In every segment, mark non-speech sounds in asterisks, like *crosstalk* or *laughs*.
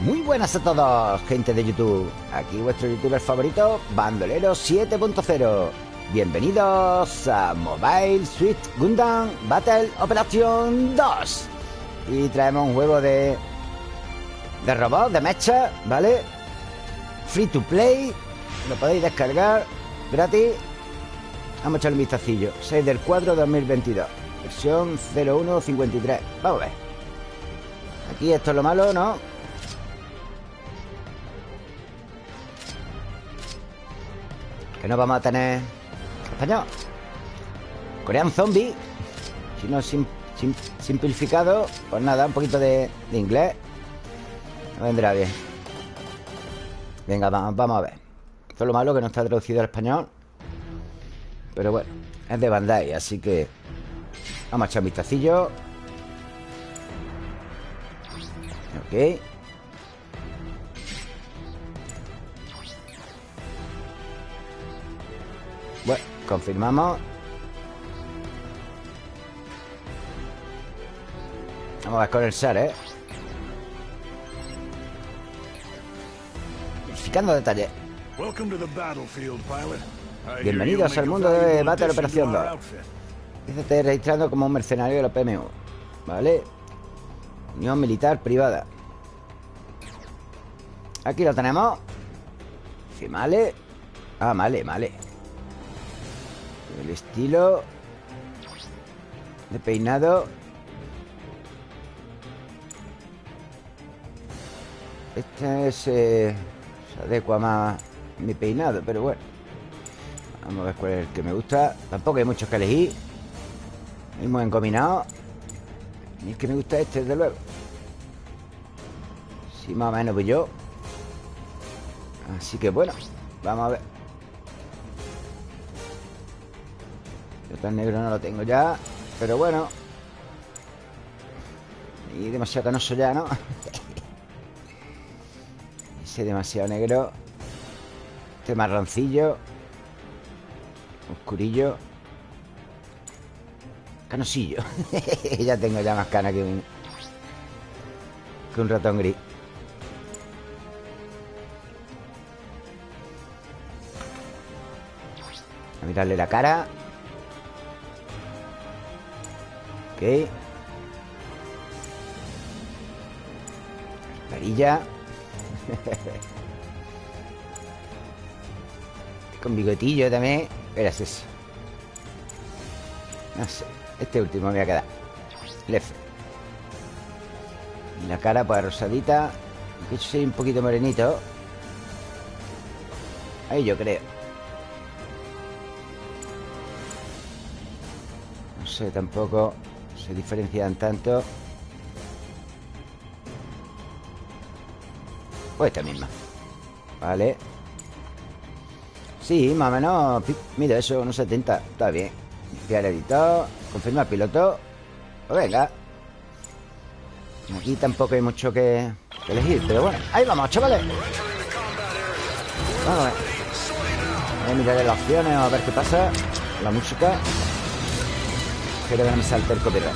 Muy buenas a todos, gente de YouTube. Aquí vuestro youtuber favorito, Bandolero 7.0. Bienvenidos a Mobile Suite Gundam Battle Operation 2. Y traemos un juego de. de robot, de mecha, ¿vale? Free to play. Lo podéis descargar gratis. Vamos a echarle un vistacillo. 6 del 4 2022. Versión 0153. Vamos a ver. Aquí esto es lo malo, ¿no? Que no vamos a tener español. Corean Zombie. Si no sim, sim, simplificado, pues nada, un poquito de, de inglés. No vendrá bien. Venga, vamos, vamos a ver. Esto es lo malo que no está traducido al español. Pero bueno, es de Bandai, así que Vamos a echar un vistacillo Ok Bueno, confirmamos. Vamos a ver con el SAR, ¿eh? Verificando detalles Bienvenidos al mundo de Battle Operación 2 Fíjate registrando como un mercenario de la PMU ¿Vale? Unión militar privada. Aquí lo tenemos. Sí, vale. Ah, vale, vale El estilo De peinado. Este es, eh, se adecua más mi peinado, pero bueno. Vamos a ver cuál es el que me gusta. Tampoco hay muchos que elegir muy encombinado Y es que me gusta este, desde luego. Sí, más o menos pues yo. Así que bueno Vamos a ver Tan negro no lo tengo ya Pero bueno. Y demasiado canoso ya, ¿no? *laughs* Ese demasiado negro. Este marroncillo. Oscurillo. Canosillo. *laughs* Ya tengo ya más cana que un Que un ratón gris. A mirarle la cara Ok. Varilla. *laughs* Con bigotillo también. Era ese. No sé este último me voy a quedar. Lef. Y la cara pues rosadita. Que yo soy un poquito morenito. Ahí yo creo. No sé tampoco Se diferencian tanto. Pues esta misma. Vale. Sí, más o menos Mira, eso, unos 70 Está bien. Limpiar editor Confirma piloto. Pues venga. Aquí tampoco hay mucho que, elegir Pero bueno, ahí vamos, chavales. Vamos a ver. A mirar las opciones A ver qué pasa. La música Que no me el copyright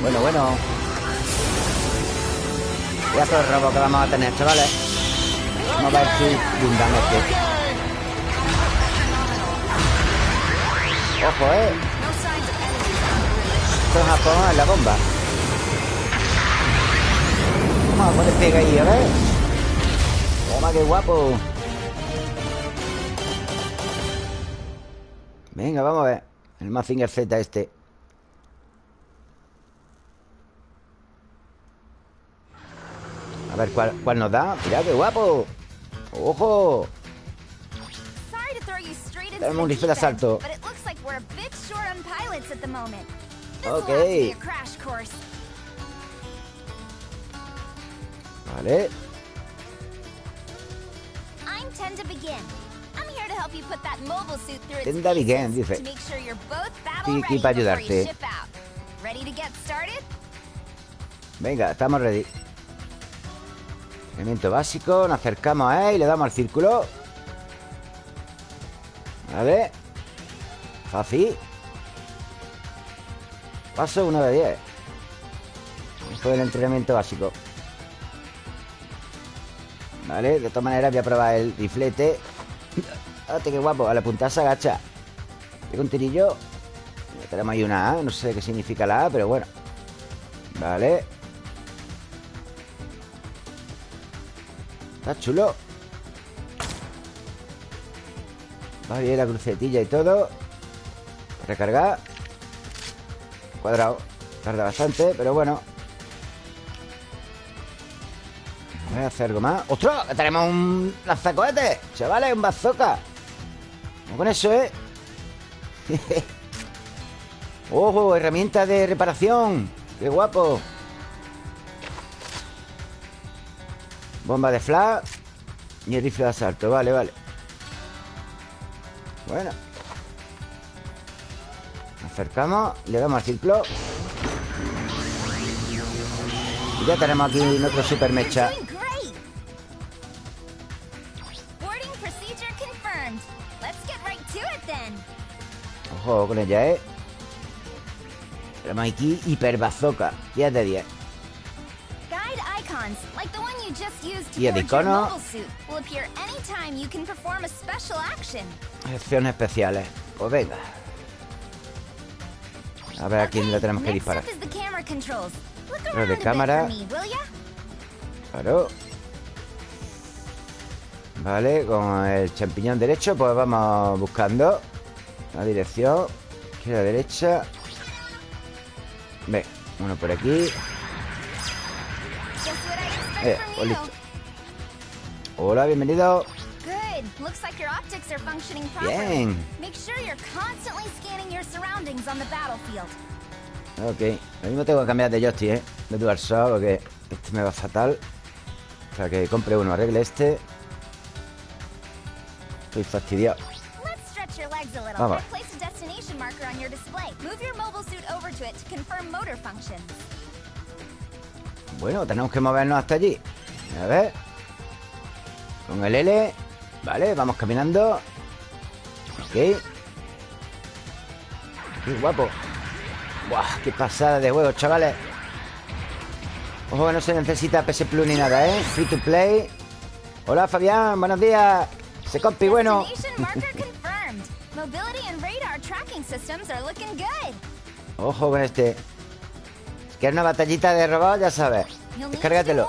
Bueno, bueno Ya todo el robo que vamos a tener, chavales Vamos a ver si Gundam este. Ojo, eh. Esto es Japón en la bomba. Vamos a poner pega ahí, a ver. Toma, qué guapo. Venga, vamos a ver. El Mazinger Z este. A ver cuál, cuál nos da. Mira qué guapo. ¡Ojo! Tenemos un rifle de asalto. Ok. Vale. Tenda Begin, dice. Estoy aquí para ayudarte. Venga, estamos ready. Elemento básico, nos acercamos a él y le damos al círculo Vale Fácil Paso 1 de 10. Esto es el entrenamiento básico. Vale, de todas maneras voy a probar el riflete. Fíjate qué guapo. A la punta se agacha. Tengo un tirillo. tenemos ahí una A. No sé qué significa la A, pero bueno. Vale. Está chulo. Va bien la crucetilla y todo. Recargar. Cuadrado. Tarda bastante, pero bueno. Voy a hacer algo más. ¡Ostras! Tenemos un lanzacohetes. Chavales, un bazooka. Con eso, ¿eh? *laughs* ¡Ojo! Herramienta de reparación. ¡Qué guapo! Bomba de flash Y el rifle de asalto Vale, vale Bueno acercamos Le damos al ciclo Y ya tenemos aquí nuestro super mecha Con ella, ¿eh? Tenemos aquí hiper bazooka 10 de 10 y el icono Acciones especiales. Pues venga. A ver a quién le tenemos que disparar. Lo de cámara. Claro. Vale, con el champiñón derecho Pues vamos buscando La dirección Izquierda, derecha Ve, uno por aquí eh, pues listo Hola, bienvenido. Bien. Ok, lo mismo tengo que cambiar de joystick, ¿eh? De DualShock porque este me va fatal. Sea que compre uno, arregle este. Estoy fastidiado. Vamos. Bueno, tenemos que movernos hasta allí. A ver. Con el L. Vale, vamos caminando. Ok. Qué guapo. Buah, qué pasada de juego, chavales. Ojo no se necesita PS Plus ni nada, ¿eh? Free to play. Hola, Fabián, buenos días. Se compi, bueno *laughs* Ojo con este. Que es una batallita de robot, ya sabes. Descárgatelo.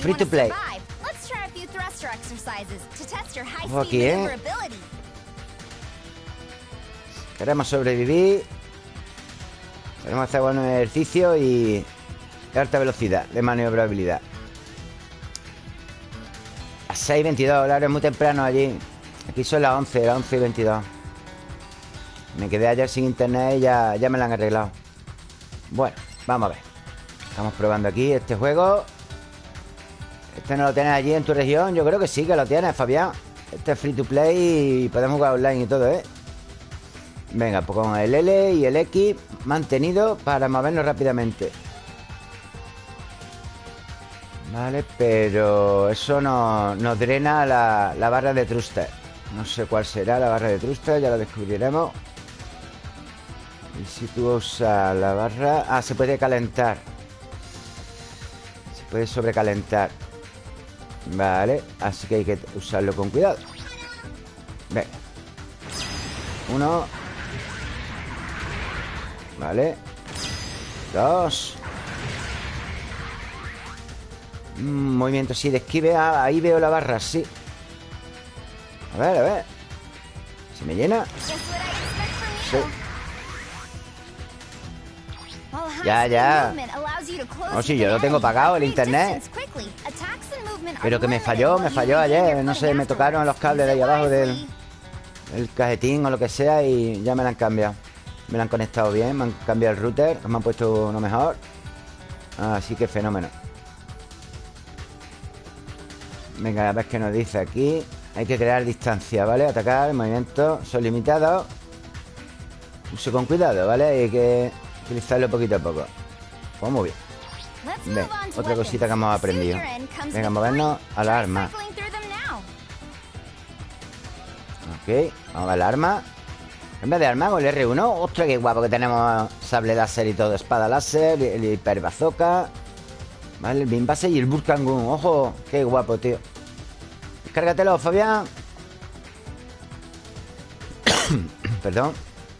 Free to play. Ojo aquí, ¿eh? Queremos sobrevivir. Queremos hacer buen ejercicio y alta velocidad de maniobrabilidad. A 6.22 horario muy temprano allí Aquí son las 11, las 11 y 22 Me quedé ayer sin internet y ya, ya me lo han arreglado. Bueno, vamos a ver. Estamos probando aquí este juego. ¿Este no lo tienes allí en tu región? Yo creo que sí que lo tienes, Fabián. Este es free to play y podemos jugar online y todo, ¿eh? Venga, pues con el L y el X mantenido para movernos rápidamente. Vale, pero eso nos drena la, la barra de thruster No sé cuál será la barra de thruster, ya lo descubriremos. Y si tú usas la barra... Ah, se puede calentar. Se puede sobrecalentar. Vale, así que hay que usarlo con cuidado. Venga. Uno. Vale. Dos. Mm, Movimiento así de esquive. Ah, Ahí veo la barra, sí A ver, a ver. ¿Se me llena? Sí. Ya, ya. No, si yo lo tengo pagado el internet. Pero que me falló, me falló ayer. No sé, me tocaron los cables de ahí abajo del el cajetín o lo que sea Y ya me lo han cambiado. Me lo han conectado bien, me han cambiado el router Me han puesto uno mejor. Así que fenómeno. Venga, a ver qué nos dice aquí Hay que crear distancia, ¿vale? Atacar, movimiento, son limitados Uso con cuidado, ¿vale? Hay que utilizarlo poquito a poco. Pues muy bien. Otra cosita que hemos aprendido. Venga, movernos a la arma. Ok, vamos a la arma. En vez de arma con el R1 Ostras, qué guapo que tenemos Sable láser y todo Espada láser, el hiperbazooka Vale, el Bimbase y el Burkangun Ojo, qué guapo, tío Descárgatelo, Fabián. *coughs* Perdón.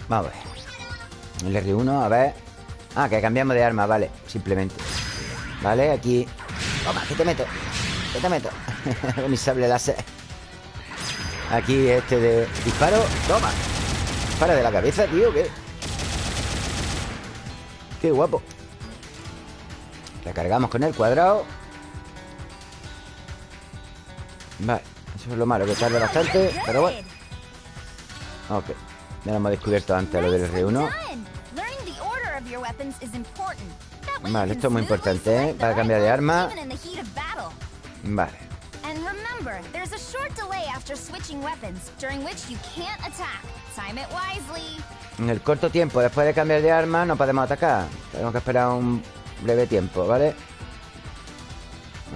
Vamos a ver. El R1, a ver. Ah, que cambiamos de arma, vale Simplemente. Vale, aquí. Toma, que te meto. Que te meto. *laughs* Mi sable láser. Aquí este de disparo. Toma. Para de la cabeza, tío, ¿qué? Qué guapo. Recargamos con el cuadrado Vale, eso es lo malo, que tarda bastante Pero bueno Ok, ya lo hemos descubierto antes lo del R1 Vale, esto es muy importante, ¿eh? Para cambiar de arma Vale Remember, there's a short delay after switching weapons, during which you can't attack. Time it wisely. En el corto tiempo, después de cambiar de arma, no podemos atacar. Tenemos que esperar un breve tiempo, ¿vale?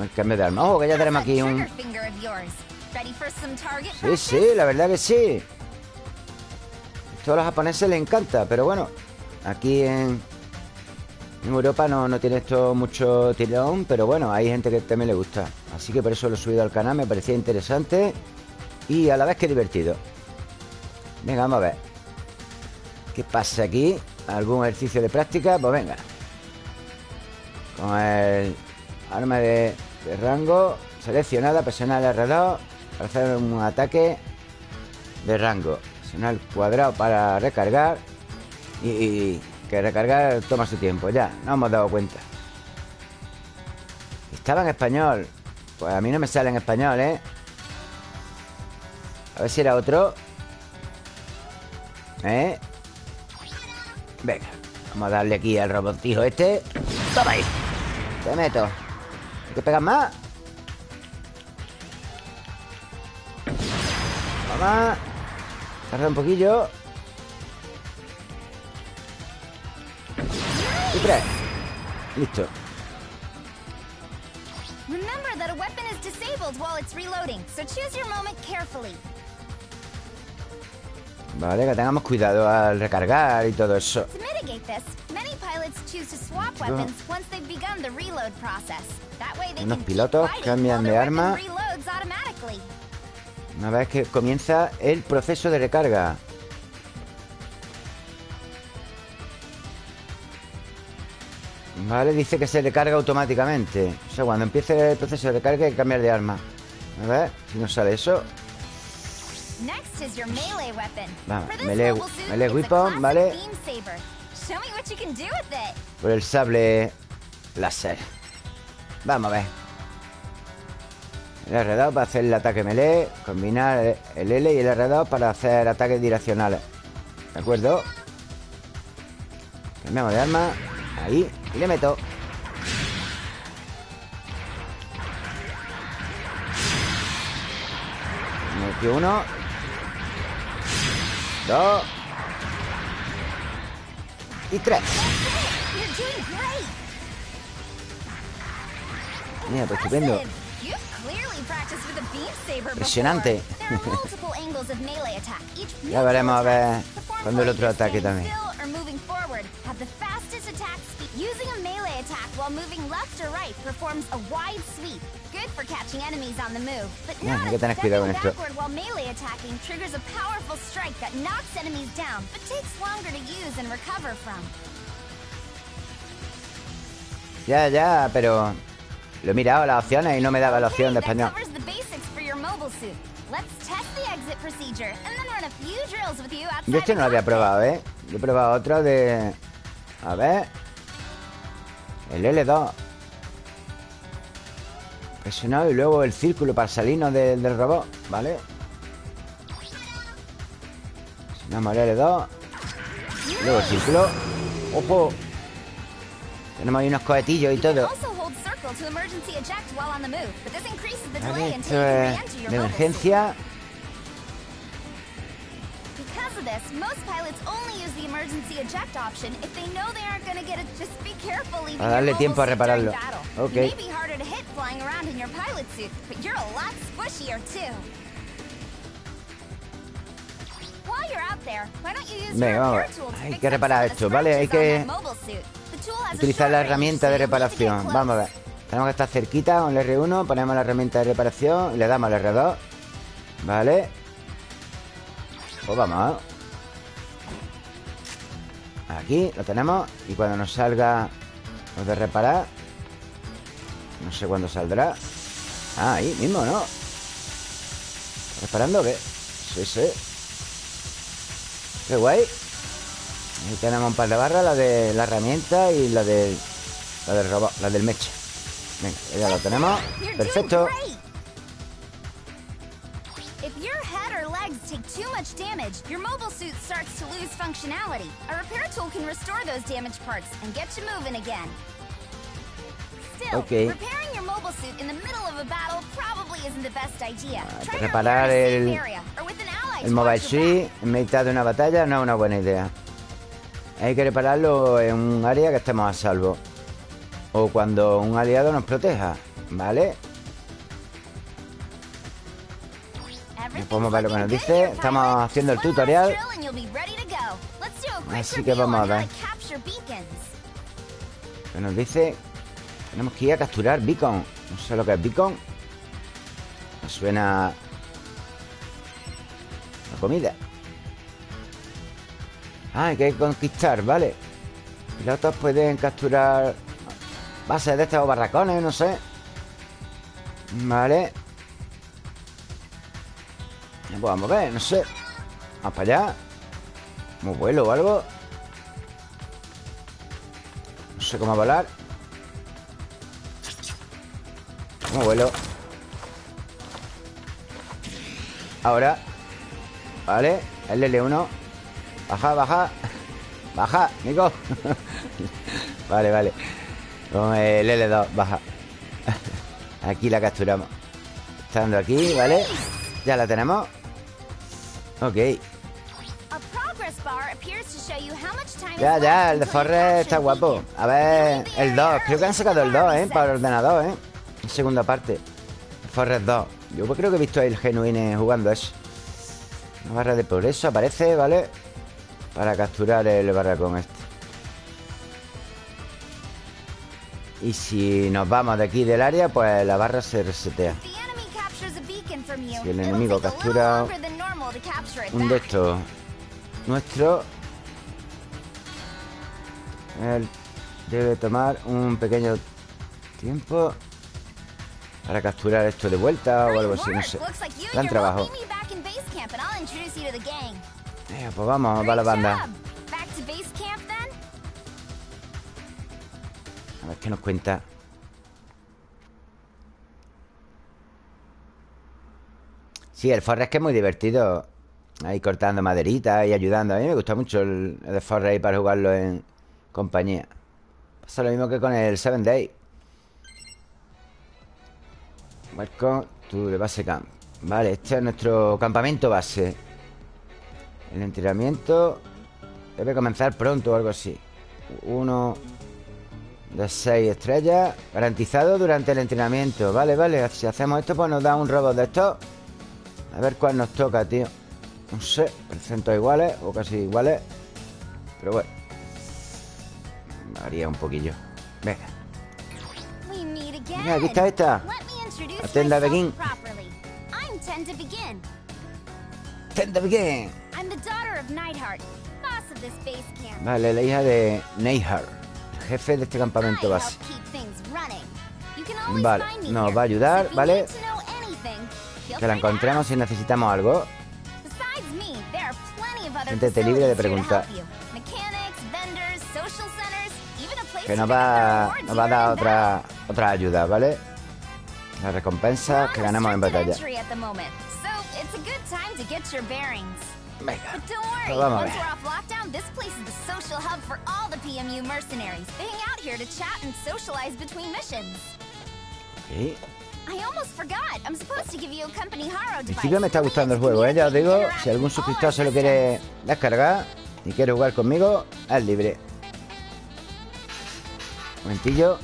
El cambio de arma. ¡Oh, que ya tenemos aquí un... Sí, sí, la verdad que sí. Esto a los japoneses les encanta, pero bueno, aquí en, en Europa no, no tiene esto mucho tirón, pero bueno, hay gente que también le gusta. Así que por eso lo he subido al canal, me parecía interesante y a la vez que divertido. Venga, vamos a ver. ¿Qué pasa aquí? ¿Algún ejercicio de práctica? Pues venga. Con el arma de, rango seleccionada, presionar el R2 para hacer un ataque de rango. Presionar el cuadrado para recargar y que recargar toma su tiempo, ya, no hemos dado cuenta. Estaba en español. Pues a mí no me sale en español, ¿eh? A ver si era otro. ¿Eh? Venga, vamos a darle aquí al robotijo este. ¡Toma ahí! Te meto. ¿Hay que pegar más? Vamos. Tarda un poquillo. Y tres. Listo. Remember that a weapon is disabled while it's reloading, so choose your moment carefully. Vale, que tengamos cuidado al recargar y todo eso. To mitigate this, Unos pilotos cambian de arma. una vez que comienza el proceso de recarga. Vale, dice que se recarga automáticamente. O sea, cuando empiece el proceso de recarga hay que cambiar de arma. A ver, si nos sale eso. Vamos, melee, melee weapon, ¿vale? Por el sable láser. Vamos a ver. El R2 para hacer el ataque melee Combinar el L y el R2 para hacer ataques direccionales. ¿De acuerdo? Cambiamos de arma. Ahí. Y le meto. Metí uno. Dos Y tres. Mira, estupendo. Impresionante. Ya veremos a ver Cuando el otro ataque también Using a melee attack while moving left or right performs a wide sweep. Good for catching enemies on the move, but not if stepping backward while melee attacking triggers a powerful strike that knocks enemies down, but takes longer to use and recover from. Ya, ya, pero lo he mirado las opciones y no me daba la opción de español. Yo este no lo había probado, ¿eh? Yo he probado otro de... A ver... El L2 Presionado y luego el círculo para salirnos del, del robot ¿Vale? Presionamos el L2 Luego el círculo. ¡Ojo! Tenemos ahí unos cohetillos y todo. Vale, esto es de emergencia this, most pilots only use the emergency eject option if they know they aren't going to get it. Just be careful leaving a darle tiempo a repararlo. Okay. It may be harder to hit flying around in your pilot suit, but you're a lot squishier too. While you're out Venga, vamos. Hay que reparar esto, ¿vale? Hay que utilizar la herramienta de reparación. Vamos a ver. Tenemos que estar cerquita con el R1. Ponemos la herramienta de reparación y le damos al R2. Vale. Pues vamos. Aquí lo tenemos. Y cuando nos salga lo de reparar. No sé cuándo saldrá. Ah, ahí mismo, ¿no? ¿Reparando qué? Sí, sí. Qué guay. Ahí tenemos un par de barras, la de la herramienta y la de la del robot, la del mecha. Venga, ya lo tenemos. Perfecto. Too much damage, your mobile suit starts to lose functionality. A repair tool can restore those damaged parts and get you moving again. Still, okay. repairing your mobile suit in the middle of a battle probably isn't the best idea. Try reparar el, el mobile suit en mitad de una batalla no es una buena idea. Hay que repararlo en un área que estemos a salvo. O cuando un aliado nos proteja, ¿vale? Podemos ver lo que nos dice Estamos haciendo el tutorial. Así que vamos a ver. ¿Qué nos dice? Tenemos que ir a capturar beacon. No sé lo que es beacon. Me suena a comida. Ah, hay que conquistar, vale. Pilotos pueden capturar Bases de estos barracones, no sé. Vale Pues vamos a ver, no sé. Vamos para allá. Como vuelo o algo. No sé cómo volar. Como vuelo. Ahora. Vale, el L1 Baja, baja. Baja, Nico *laughs* Vale, vale. Con el L2, baja. *laughs* Aquí la capturamos. Estando aquí, ¿vale? Ya la tenemos Ok. Ya, ya, el de Forrest está guapo. A ver, el 2 Creo que han sacado el 2, ¿eh? Para el ordenador, ¿eh? Segunda parte. Forrest 2 Yo creo que he visto el Genuine jugando eso. Una barra de progreso aparece, ¿vale? Para capturar el barracón este. Y si nos vamos de aquí del área Pues la barra se resetea. Si el enemigo captura Un de estos Nuestro Él debe tomar un pequeño tiempo Para capturar esto de vuelta O algo así, no sé. Gran trabajo. eh, pues vamos, va la banda. A ver qué nos cuenta. Sí, el Forest que es muy divertido. Ahí cortando maderita y ayudando. A mí me gusta mucho el, el Forest ahí para jugarlo en compañía. Pasa lo mismo que con el Seven Day. Welcome to the base camp. Vale, este es nuestro campamento base. El entrenamiento debe comenzar pronto o algo así. Uno de seis estrellas. Garantizado durante el entrenamiento. Vale, vale. Si hacemos esto, pues nos da un robot de estos. A ver cuál nos toca, tío. No sé. Percentos iguales o casi iguales. Pero bueno. Varía un poquillo. Venga. Venga, aquí está esta. Atenda Begin. Atenda Begin. Vale, la hija de Neihart, jefe de este campamento base. Vale, nos va a ayudar, ¿vale? Que la encontremos si necesitamos algo. Siéntete libre de preguntar. Que nos va, nos va a dar otra, otra ayuda, ¿vale? La recompensa que ganamos en batalla. Venga. Pues vamos a ver. Okay. Principio me está gustando el juego, ¿eh? Ya os digo, si algún suscriptor se lo quiere descargar y quiere jugar conmigo, es libre. Un momentillo.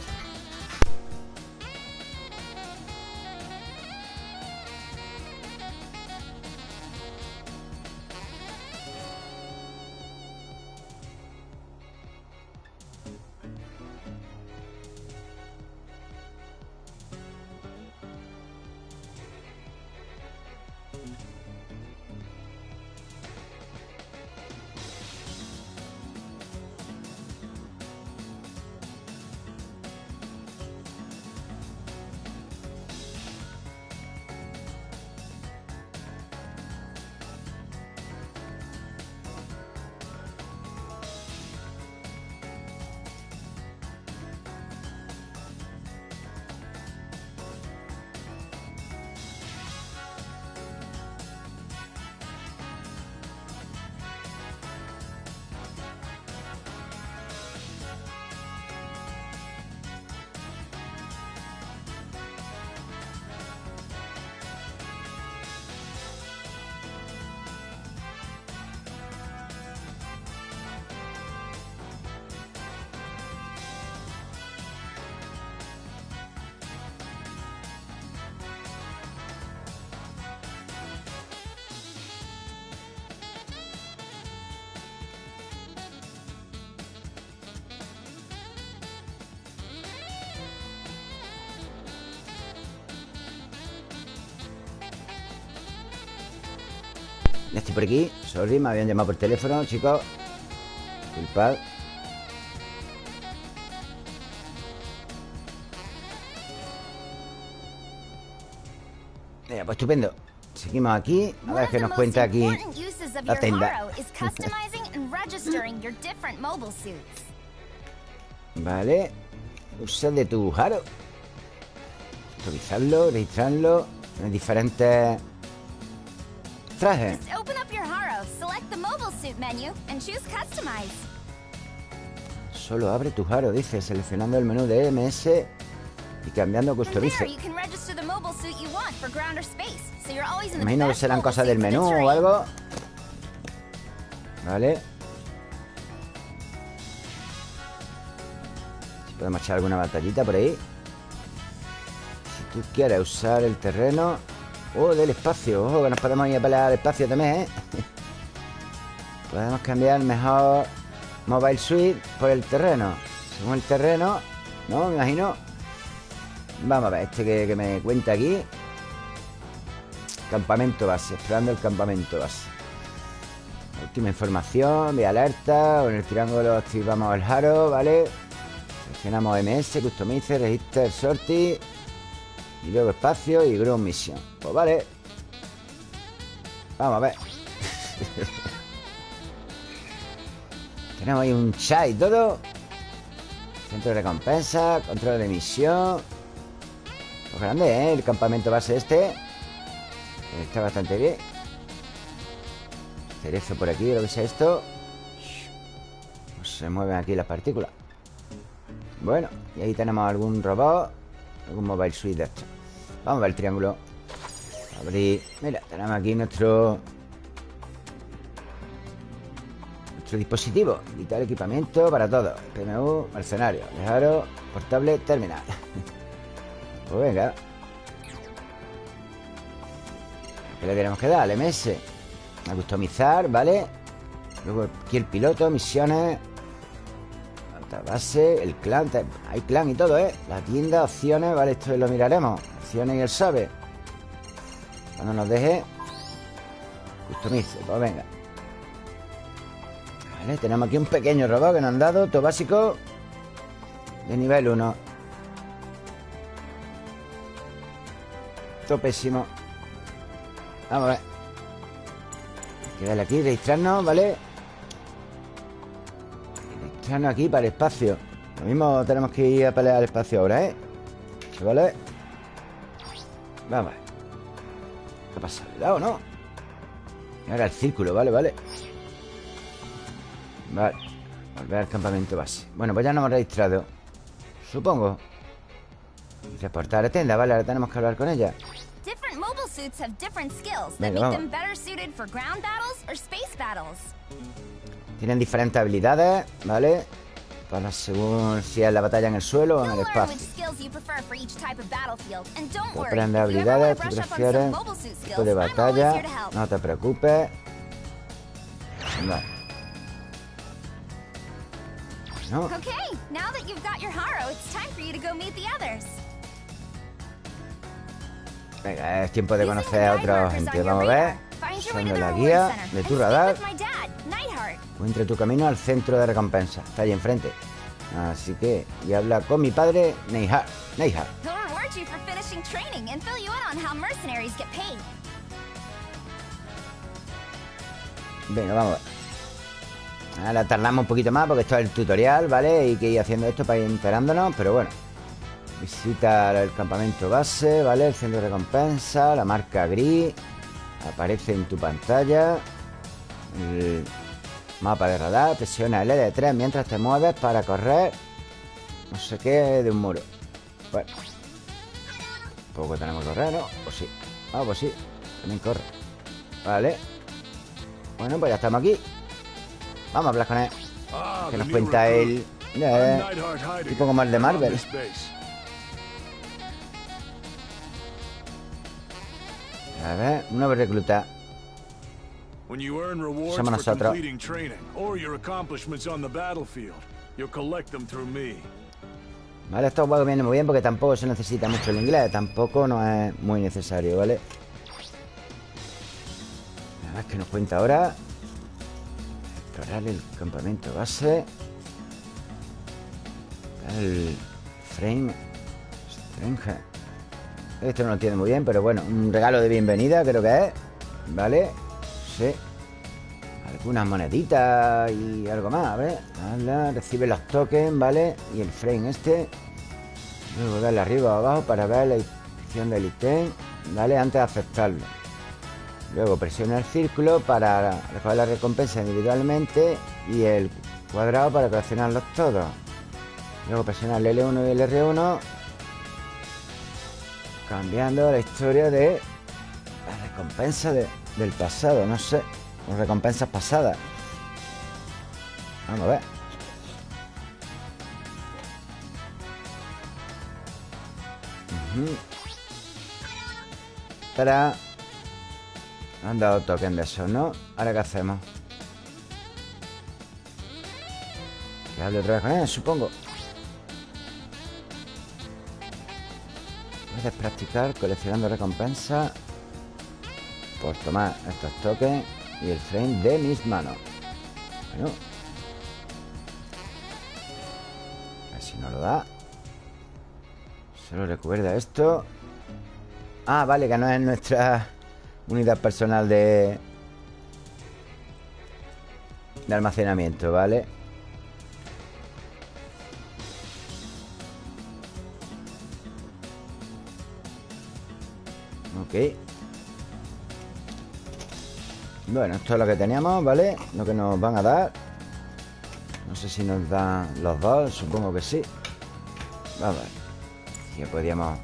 Estoy por aquí. Sorry, me habían llamado por teléfono, chicos. Disculpad. Mira, pues estupendo. Seguimos aquí. A ver qué nos cuenta aquí la tienda. vale. Usa de tu Haro. Revisarlo, registrarlo. En diferentes trajes. Solo abre tu Haro, dice, seleccionando el menú de MS y cambiando customize. Imagino que serán cosas del menú o algo. Vale. Podemos echar alguna batallita por ahí. Si tú quieres usar el terreno. Oh, del espacio. Ojo, que nos podemos ir a pelear al espacio también, ¿eh? Podemos cambiar mejor Mobile Suite por el terreno. Según el terreno, ¿no? Me imagino. Vamos a ver, este que, me cuenta aquí. Campamento base, esperando el campamento base. Última información, vía alerta. Con el triángulo activamos el Haro, ¿vale? Seleccionamos MS, Customize, Register, Sorti. Y luego espacio y Ground Mission. Pues vale. Vamos a ver. *laughs* Tenemos ahí un chat y todo. Centro de recompensa, control de misión. Pues grande, ¿eh? El campamento base este. Está bastante bien Cerezo por aquí, lo que sea esto pues Se mueven aquí las partículas Bueno, y ahí tenemos algún robot Algún mobile suite de esto Vamos a ver el triángulo Abrir Mira, tenemos aquí nuestro Nuestro dispositivo. Vital equipamiento para todo. PMU, mercenario, lejaro, portable, terminal. *laughs* Pues venga. ¿Qué le tenemos que dar? Al MS A customizar, ¿vale? Luego aquí el piloto, misiones. Base, el clan Hay clan y todo, ¿eh? La tienda, opciones, ¿vale? Esto lo miraremos. Opciones y él sabe. Cuando nos deje Customice, pues venga Vale, tenemos aquí un pequeño robot que nos han dado Todo básico De nivel 1 Todo pésimo Vamos a ver Quedarle aquí, registrarnos, ¿vale? Registrarnos aquí para el espacio Lo mismo tenemos que ir a pelear al espacio ahora, ¿eh? ¿Vale? Vamos a ver ¿Qué pasa? ¿Le he o no? Ahora el círculo, vale, vale Vale Volver al campamento base Bueno, pues ya nos hemos registrado Supongo Reportar a tienda, vale, ahora tenemos que hablar con ella tienen diferentes habilidades, ¿vale? Para según si es la batalla en el suelo o en el espacio. Aprende habilidades, tú prefieres tipo de batalla. No te preocupes. Vale. No. Okay, now that you've got your Haro, it's time for you to go meet the others. Venga, es tiempo de conocer a otra gente. Vamos a ver. Usando la guía de tu radar. Encuentre tu camino al centro de recompensa. Está ahí enfrente. Así que, y habla con mi padre, Neihar. Neihar. Venga, vamos a ver. Ahora tardamos un poquito más porque esto es el tutorial, ¿vale? Y que ir haciendo esto para ir enterándonos, pero bueno. Visita el campamento base, ¿vale? El centro de recompensa, la marca gris. Aparece en tu pantalla. El mapa de radar. Presiona el L3 mientras te mueves para correr. No sé qué, de un muro. Bueno. Poco tenemos que correr, ¿no? Pues sí. Ah, pues sí. También corre. Vale. Bueno, pues ya estamos aquí. Vamos a hablar con él. Que nos cuenta él. Eh, un poco más de Marvel. A ver, un nuevo recluta. Somos nosotros. Vale, estos juegos vienen muy bien porque tampoco se necesita mucho el inglés. Tampoco no es muy necesario, ¿vale? ver qué nos cuenta ahora. El campamento base. El frame Strange. Esto no lo entiendo muy bien, pero bueno, un regalo de bienvenida creo que es. ¿Vale? Sí. Algunas moneditas y algo más, a ver. recibe los tokens, ¿vale? Y el frame este. Luego darle arriba o abajo para ver la inscripción del ítem, ¿vale? Antes de aceptarlo. Luego presiona el círculo para recoger la recompensa individualmente y el cuadrado para coleccionarlos todos. Luego presiona el L1 y el R1 cambiando la historia de la recompensa del pasado, no sé, o recompensas pasadas. Vamos a ver. Para han dado token de eso, ¿no? Ahora qué hacemos. Que hable otra vez con él, supongo. Puedes practicar coleccionando recompensas por tomar estos tokens y el frame de mis manos. Bueno. A ver si no lo da. Solo recuerda esto. Ah, vale, que no es nuestra unidad personal de... De almacenamiento, ¿vale? Ok. Bueno, esto es lo que teníamos, ¿vale? Lo que nos van a dar. No sé si nos dan los dos Supongo que sí. Vamos a ver. Ya podríamos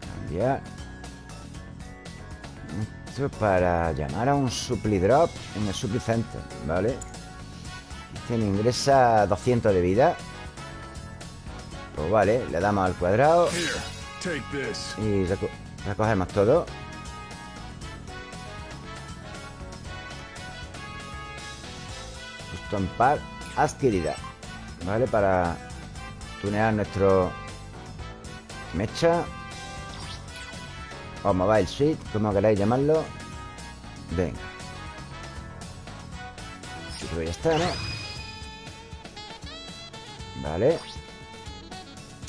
Cambiar Para llamar a un supply drop En el supply center, ¿vale? Este me ingresa 200 de vida Pues vale, le damos al cuadrado Y Recogemos todo Custom Part adquirida ¿Vale? Para tunear nuestro mecha o mobile suite, como queráis llamarlo. Venga. Creo que ya está, ¿no? Vale.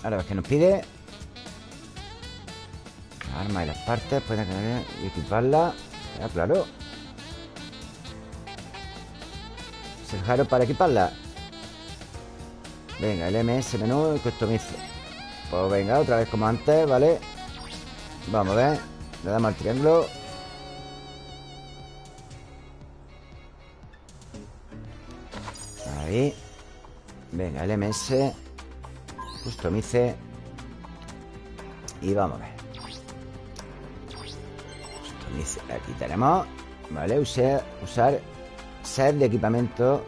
Ahora ves que nos pide Arma y las partes Pueden equiparla. Ya, claro. Es el jaro para equiparla. Venga, el MS menú y customice Pues venga, otra vez como antes, ¿vale? Vamos a ver. Le damos al triángulo. Ahí. Venga, el MS Customice. Y vamos a ver. Aquí tenemos. Vale, usar, usar set de equipamiento.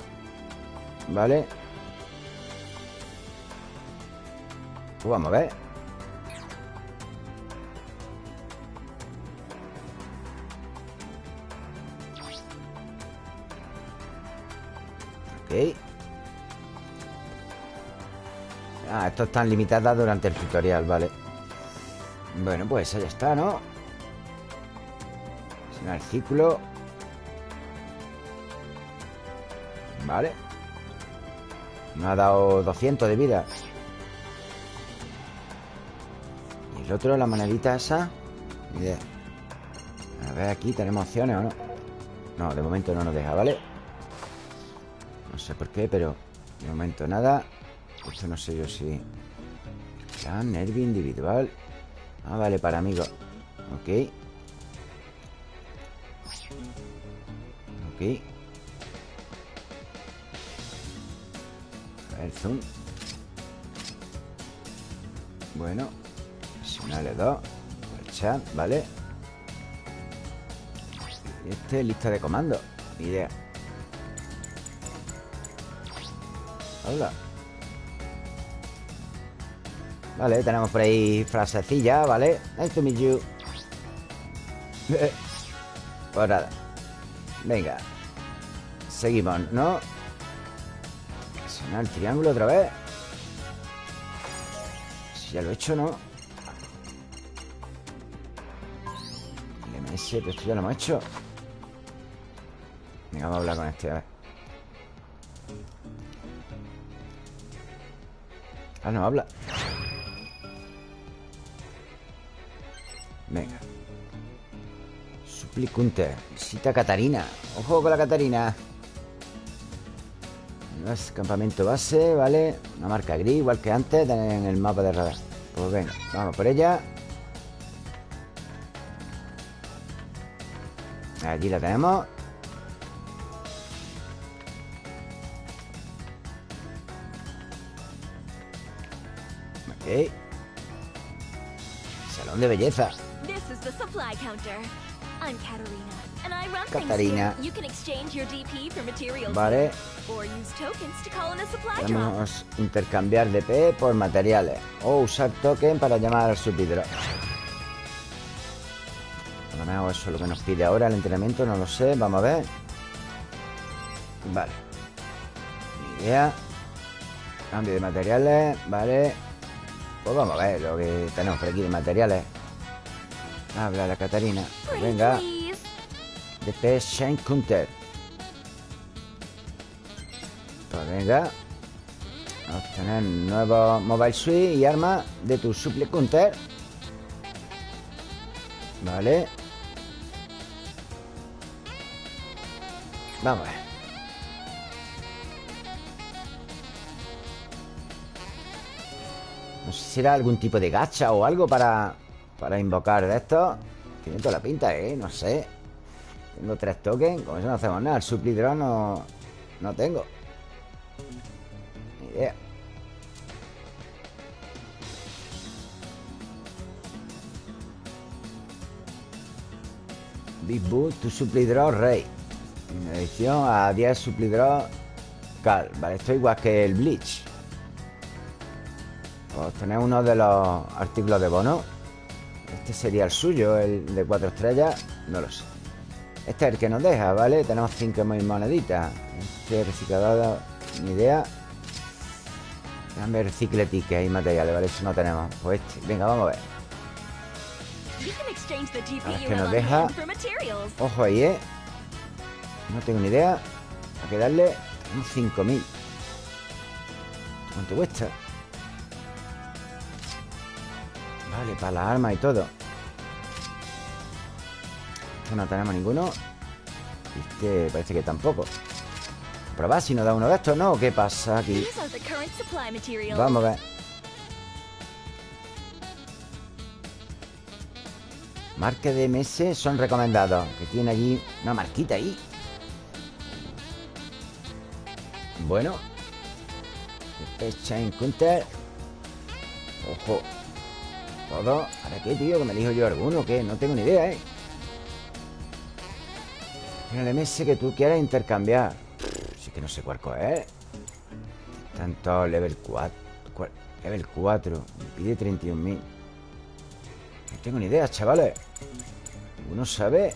Vale. Pues Vamos a ver Esto están limitadas durante el tutorial, vale Bueno, pues ya está, ¿no? el círculo Vale. Me ha dado 200 de vida. Y el otro, la monedita esa. Idea. A ver, aquí tenemos opciones o no No, de momento no nos deja, ¿vale? No sé por qué, pero De momento nada Esto no sé yo si Ya, nervio individual. Ah, vale, para amigos Ok. Aquí el zoom. Bueno Presionarle dos. El chat, ¿vale? Y este lista de comando. Idea. Hola Vale, tenemos por ahí frasecilla, ¿vale? Nice to meet you Pues nada Venga Seguimos, ¿no? Presionar el triángulo otra vez Si ya lo he hecho, ¿no? El MS, pero esto ya lo hemos hecho Venga, vamos a hablar con este, a ver. Ah, no habla. Suplicunte. Visita a Catarina. Ojo con la Catarina. Es campamento base, ¿vale? Una marca gris, igual que antes en el mapa de radar. Pues venga, vamos por ella. Allí la tenemos. Ok. Salón de belleza. I'm Katarina, and I run things Katarina. here. You can exchange your DP for materials Vale. or use tokens to call in a supply. Podemos intercambiar DP por materiales o usar token para llamar al lo menos eso es lo que nos pide ahora el entrenamiento, no lo sé, vamos a ver. Vale. Ni idea. Cambio de materiales, vale. Pues vamos a ver lo que tenemos por aquí de materiales. Habla la Catarina. Venga, please. DP Shine Counter. Pues venga. Obtener nuevo Mobile Suite y arma de tu Supple Counter. Vale. Vamos a ver. No sé si era algún tipo de gacha o algo para, para invocar de esto. Tiene toda la pinta, ¿eh? No sé. Tengo tres tokens. Con eso no hacemos nada. El suplidrón no, no tengo. Ni idea. Big Boot, tu suplidrón rey. En edición a 10 suplidrón cal. Vale, esto igual que el Bleach. Pues tener uno de los artículos de bono. Este sería el suyo, el de cuatro estrellas. No lo sé. Este es el que nos deja, ¿vale? Tenemos 5.000 moneditas. Este reciclador, ni idea. Déjame recicle tickets y materiales, ¿vale? Eso no tenemos. Pues este. Venga, vamos a ver. You que have nos deja-. Ojo ahí, ¿eh? No tengo ni idea. Hay que darle un 5.000. ¿Cuánto cuesta? Vale, para las armas y todo. No tenemos ninguno. Este parece que tampoco. Probar si nos da uno de estos, ¿no? ¿Qué pasa aquí? Vamos a ver. Marca de MS son recomendados. Que tiene allí una marquita ahí. Bueno. Chain Counter. Ojo. Todo. ¿Ahora qué, tío? Que me elijo yo alguno. ¿Qué? No tengo ni idea, ¿eh? Tiene el MS que tú quieras intercambiar. Sí que no sé cuál coger. Tanto level 4. cua- Level 4. Me pide 31.000. No tengo ni idea, chavales. Uno sabe.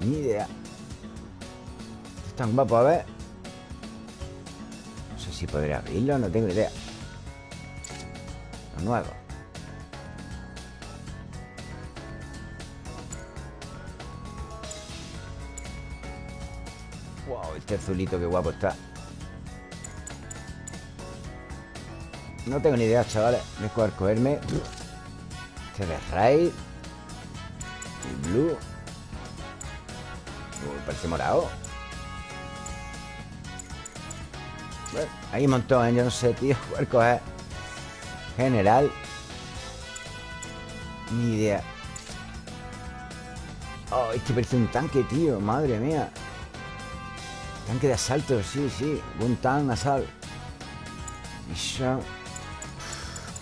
Ni idea. Esto es tan guapo, a ver. No sé si podré abrirlo, no tengo ni idea. Nuevo. Wow, este azulito, qué guapo está. No tengo ni idea, chavales. De cuál cogerme. Este de Raid. El Blue. Uh, parece morado. Bueno, hay un montón, ¿eh? Yo no sé, tío. *laughs* ¿Cuál coger? General. Ni idea. Oh, este parece un tanque, tío. Madre mía. Tanque de asalto, sí, sí. Un tan asal.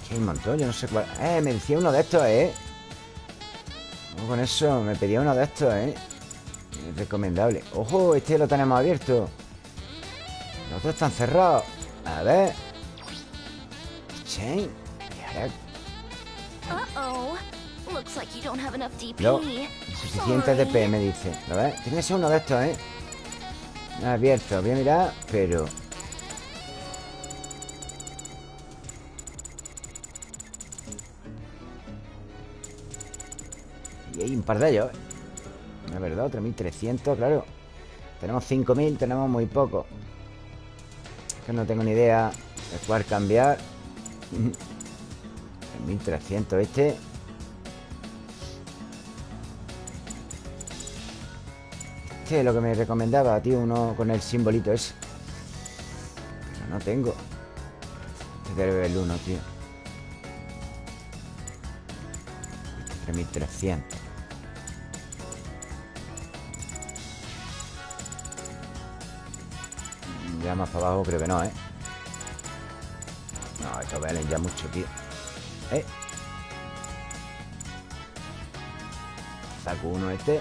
Que hay un montón, yo no sé cuál. Eh, me decía uno de estos, eh. Con eso, me pedía uno de estos, eh. Recomendable. Ojo, este lo tenemos abierto. Los otros están cerrados. A ver. Chain. No, Insuficiente Sorry. DP, me dice. ¿Lo ves? Tiene que ser uno de estos, ¿eh? No abierto, voy a mirar, pero... Y hay un par de ellos, ¿eh? Es verdad, 3.300, claro Tenemos 5.000, tenemos muy poco Que no tengo ni idea de cuál cambiar *laughs* 1.300 este Lo que me recomendaba, tío Uno con el simbolito ese. Pero no tengo. Este debe el 1, tío. 3.300 Ya más para abajo creo que no, ¿eh? No, esto valen ya mucho, tío. ¿Eh? Saco uno este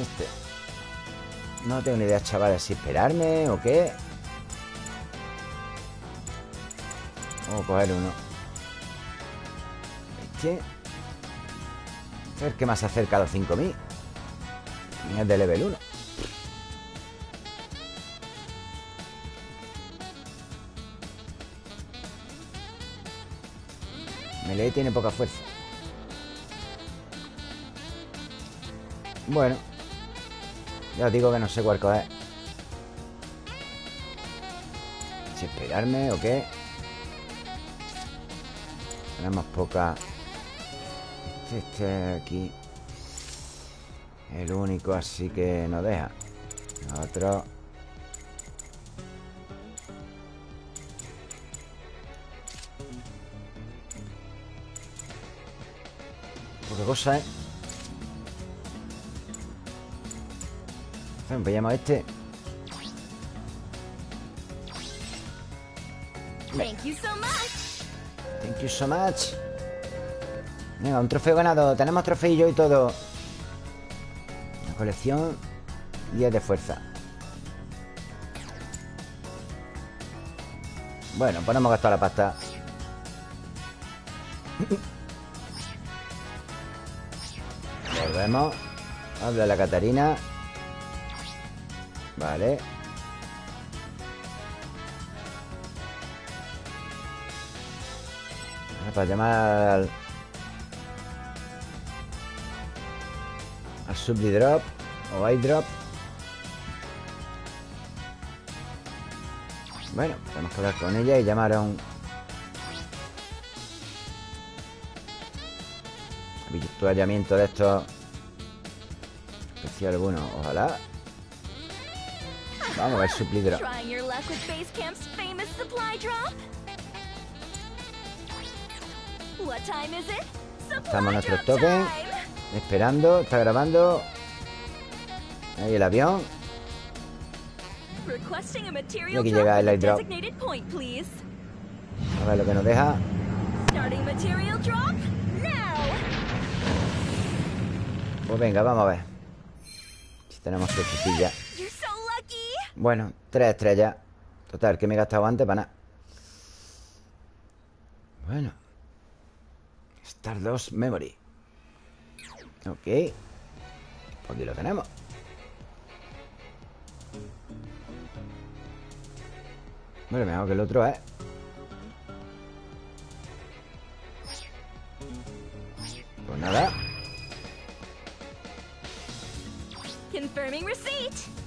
Este. No tengo ni idea, chavales Si esperarme o qué. Vamos a coger uno. Este A ver qué más acerca a los 5000 Es de level 1 Melee tiene poca fuerza. Bueno Ya os digo que no sé cuál coger. Si esperarme o qué. Tenemos poca. Este, este aquí. El único así que nos deja. Otro. Poca cosa, ¿eh? Veamos a este. Thank you so much. Thank you so much. Venga, un trofeo ganado. Tenemos trofeillo y todo. La colección 10 de fuerza. Bueno, pues no hemos gastado la pasta. *coughs* Volvemos. Habla la Catarina Vale. Para llamar al Al O Drop Bueno, tenemos que hablar con ella y llamar a un Habituallamiento de estos. Especial bueno, ojalá Vamos a ver Supply Drop Trying your luck with Base Camp's famous supply drop? What time is it? Supply Estamos a nuestro drop tope time. Esperando, está grabando Ahí el avión Requesting a Y material aquí llega el light drop. designated point, please. A ver lo que nos deja Starting material drop now. Pues venga, vamos a ver Si tenemos lucky. Bueno, tres estrellas. Total, que me he gastado antes para nada. Bueno. Stardust Memory Ok. Pues aquí lo tenemos. Bueno, mejor que el otro, ¿eh? Pues nada. Confirming receipt.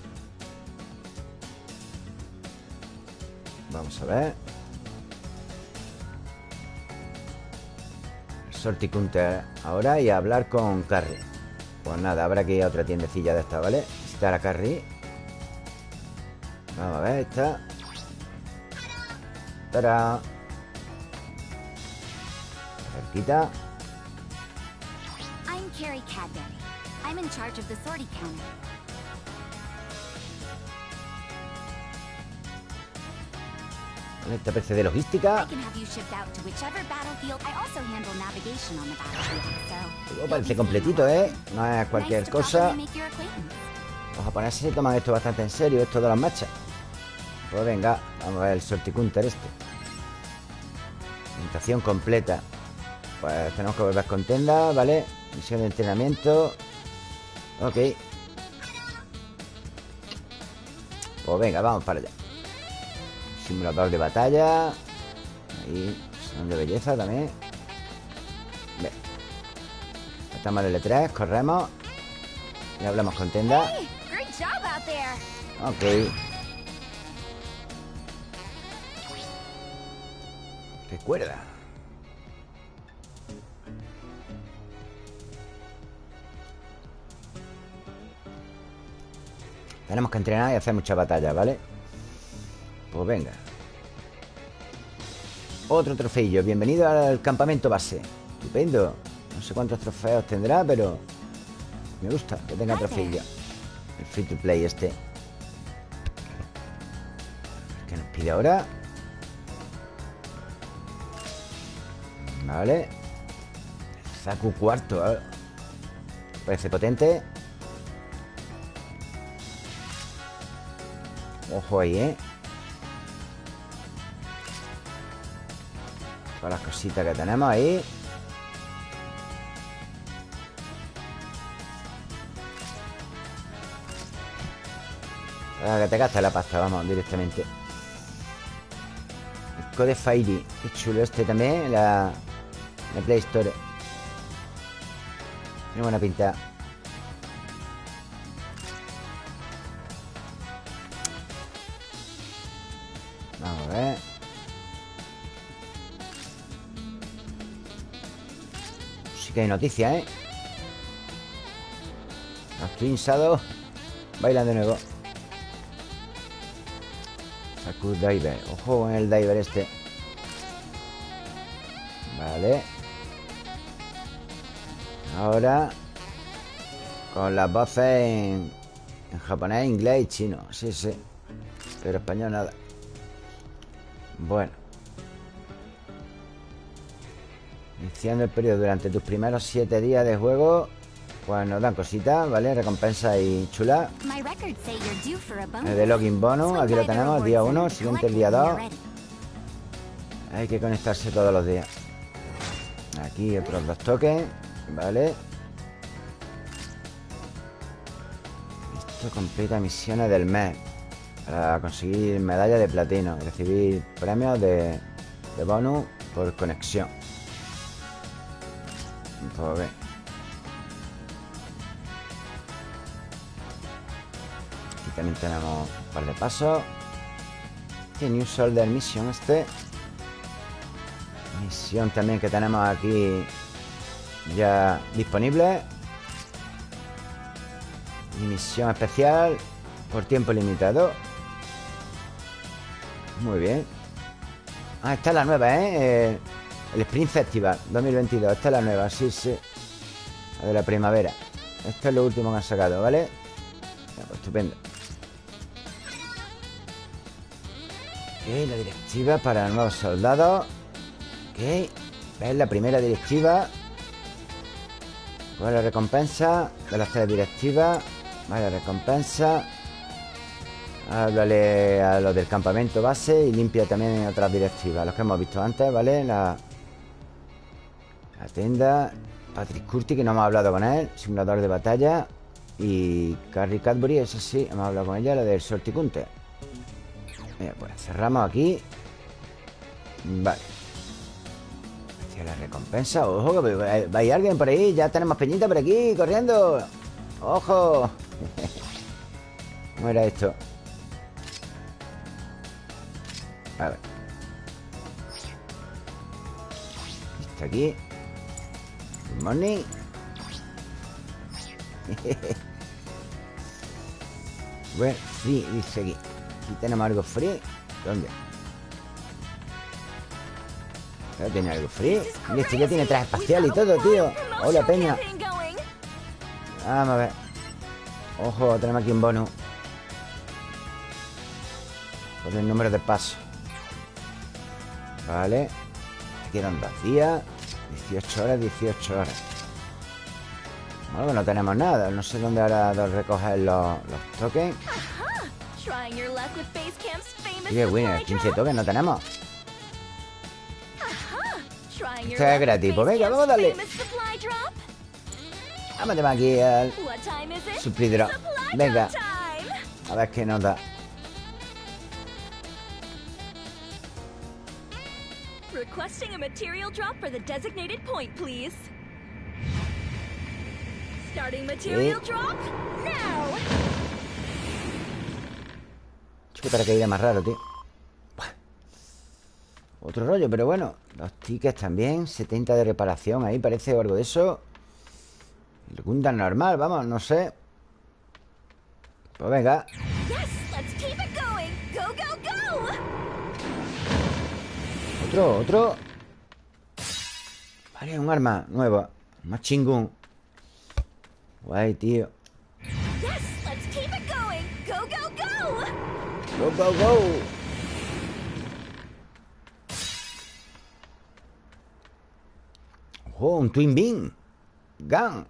Vamos a ver Sorticounter ahora y a hablar con Carrie Pues nada, habrá que a otra tiendecilla de esta, ¿vale? Visitar a Carrie Vamos a ver, esta Tara Cerquita I'm Carrie Cadbury. I'm in charge of the sortie counter. The battlefield, so... Todo you'll parece completito, ¿eh? No es cualquier cosa. Los japoneses se toman esto bastante en serio, esto de las marchas. Pues venga, vamos a ver el sorticounter este. Presentación completa. Pues tenemos que volver con tenda, ¿vale? Misión de entrenamiento. Ok. Pues venga, vamos para allá. Simulador de batalla. Ahí, salón de belleza también. Ve. Estamos en el L3, corremos. Y hablamos con Tenda. Ok. Recuerda. Tenemos que entrenar y hacer muchas batallas, ¿vale? Pues venga. Otro trofeillo. Bienvenido al campamento base. Estupendo. No sé cuántos trofeos tendrá, pero... Me gusta que tenga trofeillo. El free to play este. ¿Qué nos pide ahora? Vale. Zaku cuarto. Parece potente. Ojo ahí, ¿eh? Todas las cositas que tenemos ahí. Ah, que te gastas la pasta, vamos, directamente. El Code Fairy. Qué chulo este también, la, la Play Store. Tiene buena pinta. Noticias, ¿eh? Los Twin Shadows bailan de nuevo. Saku Diver. Ojo con el diver este. Vale. Ahora con las voces en, en japonés, inglés y chino. Sí, sí. Pero español nada. Bueno. El periodo durante tus primeros siete días de juego. Pues nos dan cositas, ¿vale? Recompensa y chula. El de login bonus, aquí lo tenemos, día center 1, to siguiente el día them when 2. you're ready. Hay que conectarse todos los días. Aquí otros dos tokens, ¿vale? Esto completa misiones del mes. Para conseguir medalla de platino. y Recibir premios de, de bonus por conexión. Aquí también tenemos un par de pasos. Y New Soldier Mission este. Misión también que tenemos aquí ya disponible. Y misión especial por tiempo limitado. Muy bien. Ah, esta es la nueva, ¿eh? Eh, El Spring Festival 2022. Esta es la nueva, sí, sí. La de la primavera. Esto es lo último que han sacado, ¿vale? Pues, estupendo. Ok, la directiva para nuevos soldados. Ok. Es la primera directiva. ¿Cuál es la recompensa? De las tres directivas. Vale, recompensa. Háblale a los del campamento base y limpia también otras directivas, los que hemos visto antes, ¿vale? La, la tienda. Patrick Curti, que no hemos hablado con él, simulador de batalla. Y Carrie Cadbury, eso sí, hemos hablado con ella, la del Sorticunte. Mira, pues cerramos aquí. Vale. Hacia la recompensa. Ojo, que va va a ir alguien por ahí. Ya tenemos peñita por aquí, corriendo. ¡Ojo! *laughs* ¿Cómo era esto? A ver. Está aquí. Morning. bueno, free, dice aquí. Aquí tenemos algo free. ¿Dónde? ¿Ya tiene algo free? Y este ya tiene traje espacial y todo, tío. Hola, peña. Vamos a ver. Ojo, tenemos aquí un bonus. Por el número de pasos. Vale. Quedan días. 18 horas, 18 horas. Bueno, que no tenemos nada. No sé dónde ahora de recoger los, los tokens. Y winner, supply 15 drop. tokens no tenemos. Esto es gratis, pues venga, vamos a darle. Vamos a aquí al supply drop. Venga, a ver qué nos da. Requesting a material drop for the designated point, please. Starting material Sí. drop now. Chico, para que irá más raro, tío. Otro rollo, pero bueno. Los tickets también. 70 de reparación ahí, parece algo de eso. El Gundam normal, vamos, no sé. Pues venga. Yes, let's keep it Otro, otro. Vale, un arma nueva. Más chingón. Guay, tío. Go, go, go. Go, go, go. Ojo, un Twin Beam. Gun.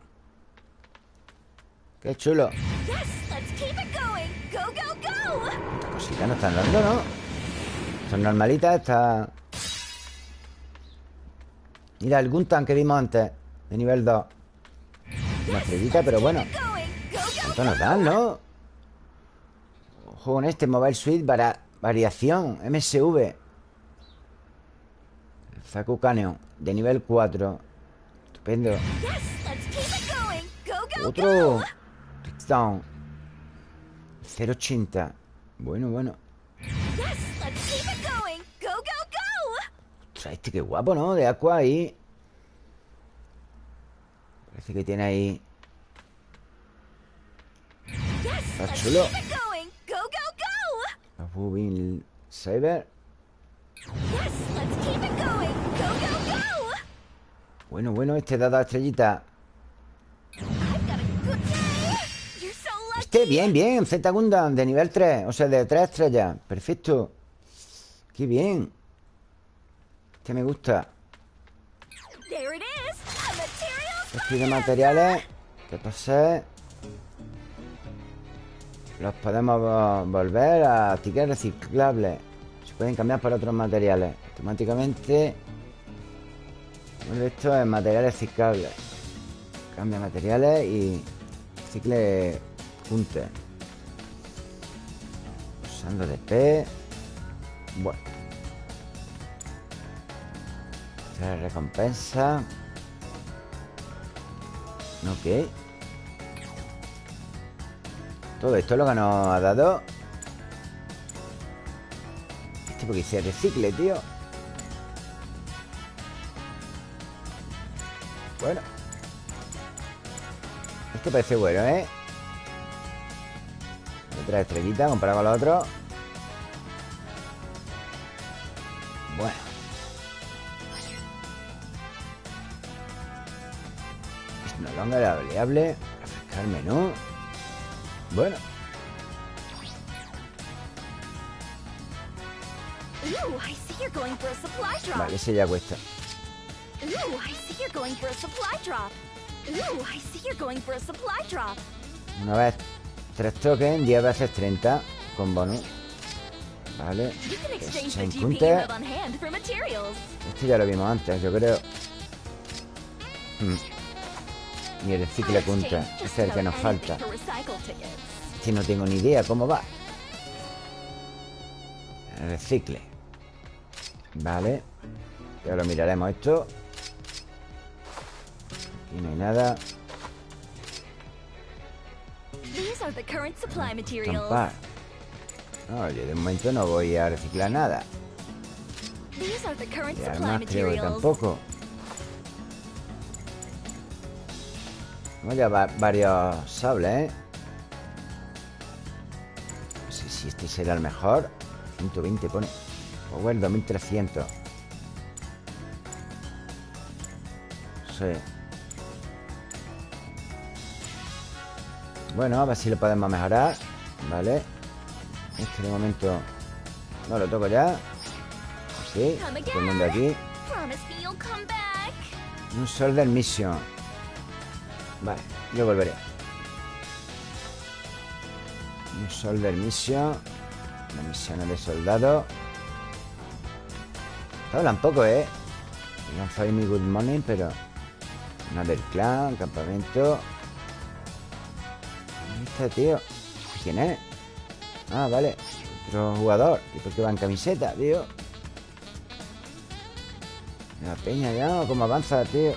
Qué chulo. Estas cositas no están dando, ¿no? Son normalitas, está... Mira, el Guntan que vimos antes, de nivel 2. Una estrellita, pero bueno. ¿Cuánto nos dan, no? Ojo con este Mobile Suite vara- Variación MSV El Faku Canyon De nivel 4 Estupendo Otro. Touchdown 080 Bueno, bueno Ostras, este qué guapo, ¿no? De Aqua ahí Parece que tiene ahí Está chulo. Los Bubin Saber. Bueno, bueno, este da dos estrellitas I've got a good day. You're so lucky. Este, bien, bien, Z Gundam de nivel 3 O sea, de 3 estrellas Perfecto Qué bien Este me gusta. Estos de materiales Que posee Los podemos vo- volver a tickets reciclables. Se pueden cambiar por otros materiales. Automáticamente Vuelve esto en materiales reciclables Cambia materiales y Recicle junte. Usando DP Bueno Esta es la recompensa. Ok. Todo esto es lo que nos ha dado Este porque se recicle, tío. Bueno. Este parece bueno, ¿eh? Otra estrellita comparado con los otros Longa la variable Refrescar menú Bueno. Vale, ese ya cuesta. Una vez 3 tokens 10 veces 30 Con bonus Vale materials. Este ya lo vimos antes, yo creo. Hmm. Exchange Este just es el que nos falta. Este no tengo ni idea cómo va. Recicle. Vale. Ya lo miraremos esto. Aquí no hay nada. Estampar. No, yo de momento no voy a reciclar nada. Y armas creo que tampoco. Tenemos ya va- varios sables, ¿eh? No sé si este será el mejor. 120 pone. Power 2300. Sí. Bueno, a ver si lo podemos mejorar. Vale. Este de momento no lo toco ya. Sí, todo el mundo aquí. Un Soldier Mission. Vale, yo volveré. Un Soldier Mission. Una misión de soldado. Hablan poco, ¿eh? Lanzado mi Good Morning, pero... Una del clan, campamento. ¿Dónde está, tío? ¿Quién es? Ah, vale. Otro jugador. ¿Y por qué va en camiseta, tío? La peña ya, cómo avanza, tío.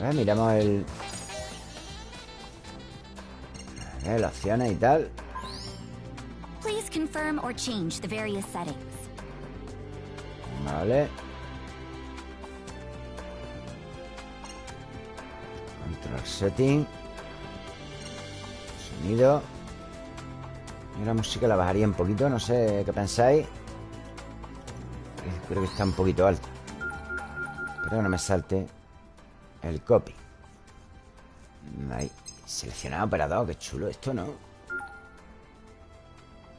A ver, miramos el... A ver, las opciones y tal. Please confirm or change the various settings. Vale. Control setting. Sonido. Y la música la bajaría un poquito, no sé qué pensáis. Creo que está un poquito alta. Pero que no me salte el copy. Ahí. Seleccionado operador, qué chulo esto, ¿no?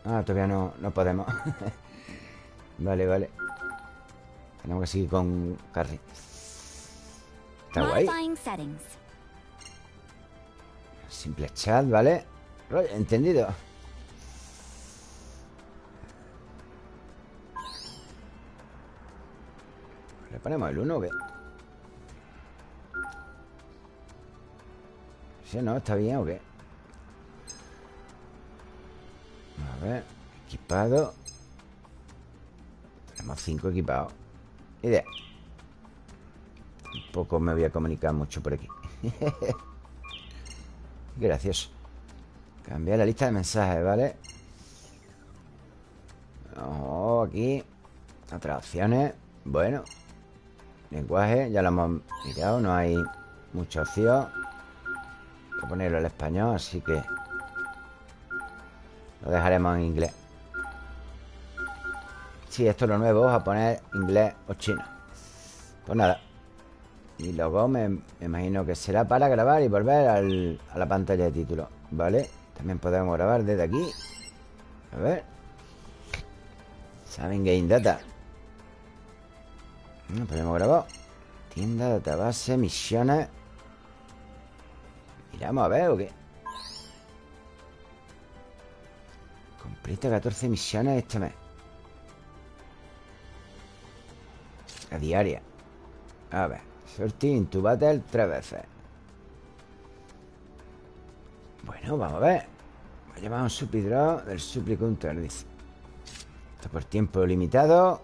Ah, todavía no, no podemos. *laughs* vale, vale. Tenemos que seguir con Carrie. Está guay. Simple chat, ¿vale? Entendido. ¿Le ponemos el 1 o no? ¿Está bien o qué? A ver, equipado. Tenemos 5 equipados. Idea. Tampoco me voy a comunicar mucho por aquí. *laughs* Gracioso. Cambiar la lista de mensajes, ¿vale? Ojo, aquí. Otras opciones. Bueno. Lenguaje, ya lo hemos mirado No hay mucha opción Ponerlo en español, así que Lo dejaremos en inglés. Sí, esto es lo nuevo a poner inglés o chino. Pues nada Y luego me, me imagino que será para grabar Y volver al- a la pantalla de título ¿Vale? También podemos grabar desde aquí. A ver. Saben Game Data no podemos grabar. Tienda, database, misiones Miramos a ver o qué Completa 14 misiones este mes. A diaria. A ver Sorting into battle tres veces. Bueno, vamos a ver. Va a llamar un supidrop del Suplicunter Dice. Esto por tiempo limitado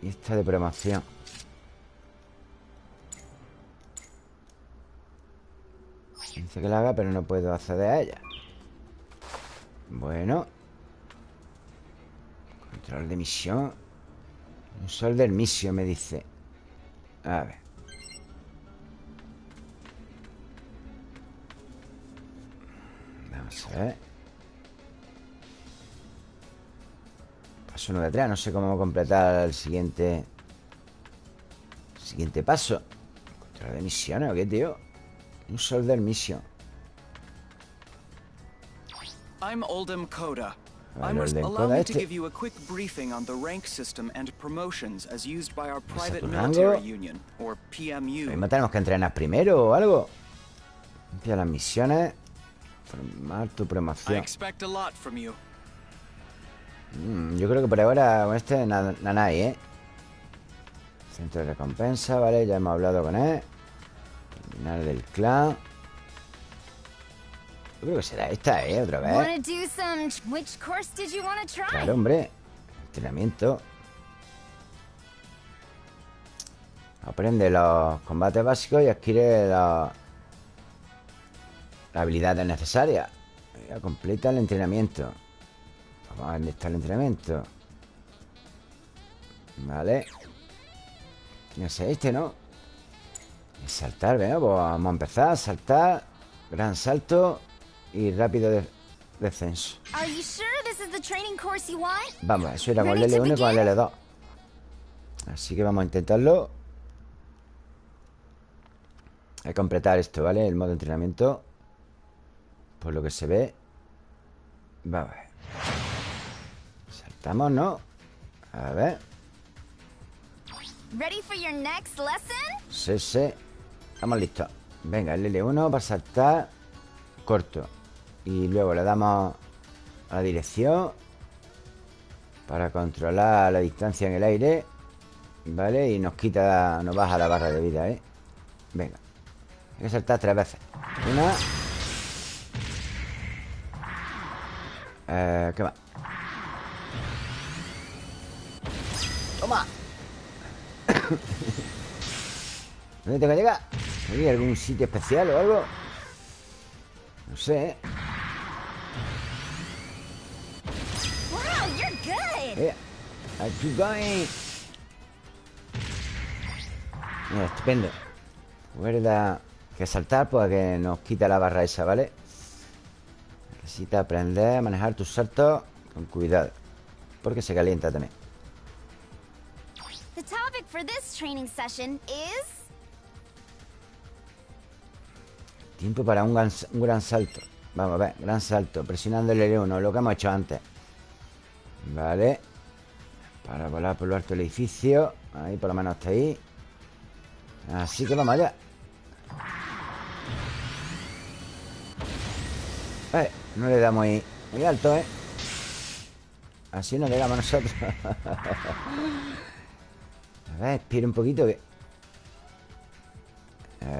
Y esta de promoción Que la haga, pero no puedo acceder a ella. Bueno. Control de misión. Un sol del misión, me dice. A ver. Vamos a ver. Paso 9 atrás. No sé cómo completar el siguiente... Siguiente paso. Control de misiones, ¿o qué, tío? Un solder mission. I'm Oldham Coda. I must allow me to este. give you a quick briefing on the rank system and promotions as used by our private military union, or PMU. tenemos que entrenar primero o algo. Limpia las misiones. Formar tu I promoción. expect a lot from you. Mm, yo creo que por ahora con este hay, ¿eh? Centro de recompensa, ¿vale? Ya hemos hablado con él. Terminal del clan. Yo creo que será esta, ¿eh? Otra vez. Claro, hombre. Entrenamiento. Aprende los combates básicos y adquiere la- las habilidades necesarias. Ya completa el entrenamiento. Vamos a ver dónde está el entrenamiento. Vale. Tiene que ser este, ¿no? Y saltar, venga, pues vamos a empezar. Saltar. Gran salto. Y rápido de- descenso. Vamos, eso era con el Ready to L1 y con el begin? L2 Así que vamos a intentarlo Hay que completar esto, ¿vale? El modo entrenamiento Por lo que se ve Vamos a ver Saltamos, ¿no? A ver Ready for your next lesson? Sí, sí Estamos listos Venga, el L1 para saltar Corto Y luego le damos a la dirección Para controlar la distancia en el aire ¿Vale? Y nos quita Nos baja la barra de vida, ¿eh? Venga Hay que saltar tres veces Una eh, ¿Qué más? ¡Toma! *coughs* ¿Dónde tengo que llegar? ¿Hay algún sitio especial o algo? No sé, ¿eh? Wow, you're good. I keep going. Mira, estupendo. Recuerda que saltar, pues que nos quita la barra esa, ¿vale? Necesita aprender a manejar tus saltos con cuidado. Porque se calienta también. The topic for this training session is Tiempo para un gran, un gran salto. Vamos a ver, gran salto. Presionando el L1, lo que hemos hecho antes. Vale. Para volar por lo alto del edificio. Ahí, por lo menos hasta ahí. Así que vamos allá. Eh, no le damos ahí muy alto, ¿eh? Así nos llegamos nosotros. *laughs* A ver, espera un poquito. A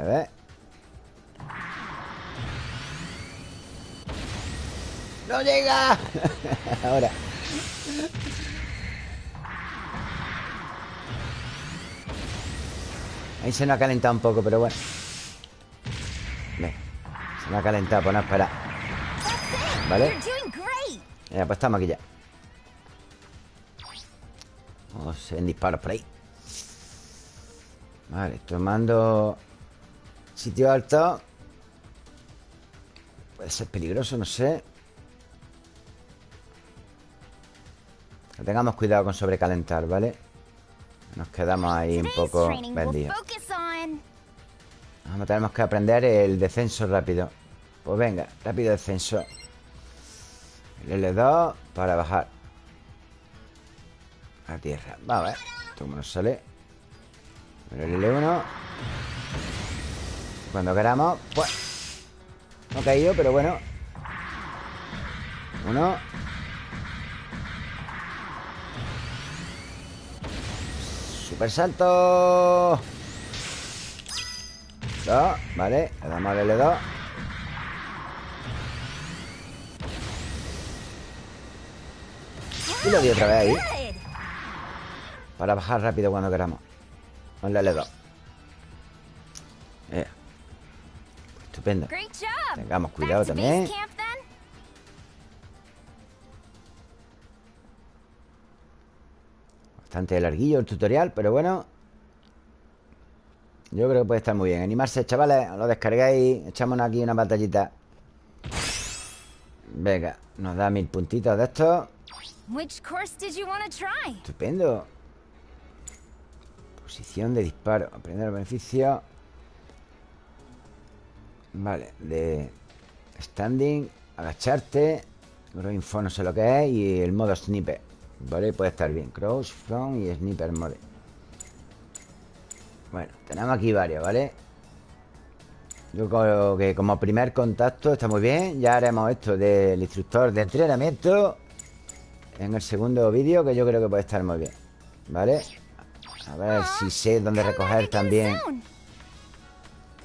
ver. ¡No llega! *laughs* Ahora. Ahí se nos ha calentado un poco, pero bueno. Se nos ha calentado, pues no espera. ¿Vale? Ya, pues estamos aquí ya. Vamos en disparos por ahí. Vale, tomando sitio alto. Puede ser peligroso, no sé. Que tengamos cuidado con sobrecalentar, ¿vale? Nos quedamos ahí un poco vendidos. Vamos, tenemos que aprender el descenso rápido. Pues venga, rápido descenso. El L2 para bajar. A tierra. Vamos a ver. Esto cómo nos sale. El L1. Cuando queramos, pues. No ha caído, pero bueno. Uno. Super salto. Dos, vale, le damos al L2 Y lo di otra vez ahí. Para bajar rápido cuando queramos Con el L2 Eh. Estupendo. Tengamos cuidado también Bastante larguillo el tutorial, pero bueno Yo creo que puede estar muy bien Animarse, chavales, lo descargáis Echámonos aquí una batallita Venga, nos da mil puntitos de estos Which course did you want to try? Estupendo. Posición de disparo. Aprender el beneficio. Vale, de standing, agacharte. Grow info no sé lo que es. Y el modo sniper. Vale, puede estar bien. Crouch, front y sniper mode. Bueno, tenemos aquí varios, ¿vale? Yo creo que como primer contacto está muy bien. Ya haremos esto del instructor de entrenamiento en el segundo vídeo, que yo creo que puede estar muy bien. ¿Vale? A ver si sé dónde recoger también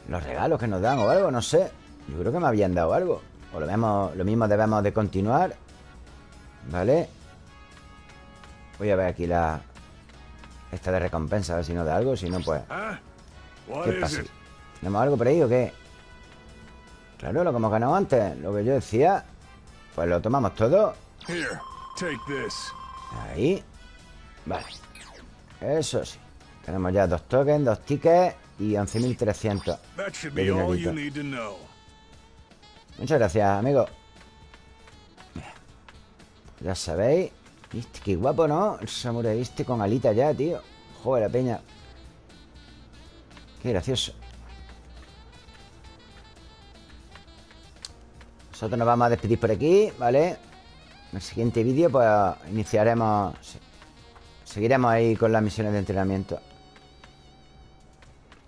los regalos que nos dan o algo, no sé. Yo creo que me habían dado algo. O lo, vemos, lo mismo debemos de continuar. ¿Vale? Voy a ver aquí la... Esta de recompensa, a ver si nos da algo. Si no, pues... What ¿Qué pasa? ¿Tenemos algo por ahí o qué? Claro, lo que hemos ganado antes. Lo que yo decía. Pues lo tomamos todo. Ahí. Vale. Eso sí. Tenemos ya dos tokens, dos tickets y 11.300. That should de be all dinerito. you need to know. Muchas gracias, amigo. Ya sabéis. Viste, qué guapo, ¿no? El samurai este con alita ya, tío. Joder, la peña. Qué gracioso. Nosotros nos vamos a despedir por aquí, ¿vale? En el siguiente vídeo, pues iniciaremos. Seguiremos ahí con las misiones de entrenamiento.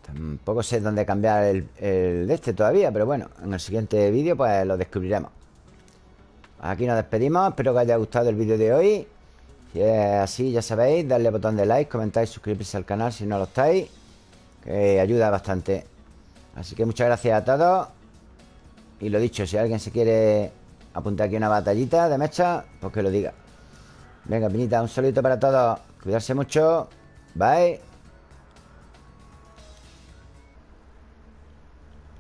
Tampoco sé dónde cambiar el, el de este todavía, pero bueno, en el siguiente vídeo, pues lo descubriremos. Aquí nos despedimos. Espero que os haya gustado el vídeo de hoy. Si es así, ya sabéis, darle botón de like, comentar y suscribirse al canal si no lo estáis, que ayuda bastante. Así que muchas gracias a todos. Y lo dicho, si alguien se quiere apuntar aquí una batallita de mecha, pues que lo diga. Venga, Piñita, un saludito para todos. Cuidarse mucho. Bye.